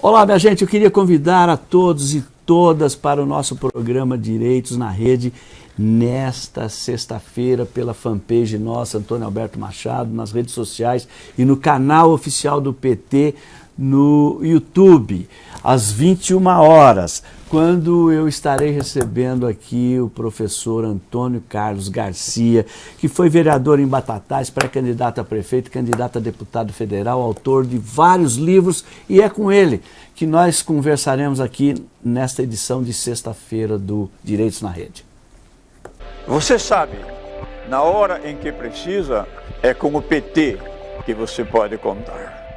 Olá, minha gente, eu queria convidar a todos e todas para o nosso programa Direitos na Rede nesta sexta-feira pela fanpage nossa, Antônio Alberto Machado, nas redes sociais e no canal oficial do PT no YouTube, às 21 horas, quando eu estarei recebendo aqui o professor Antônio Carlos Garcia, que foi vereador em Batatais, pré-candidato a prefeito, candidato a deputado federal, autor de vários livros, e é com ele que nós conversaremos aqui nesta edição de sexta-feira do Direitos na Rede. Você sabe, na hora em que precisa, é com o PT que você pode contar.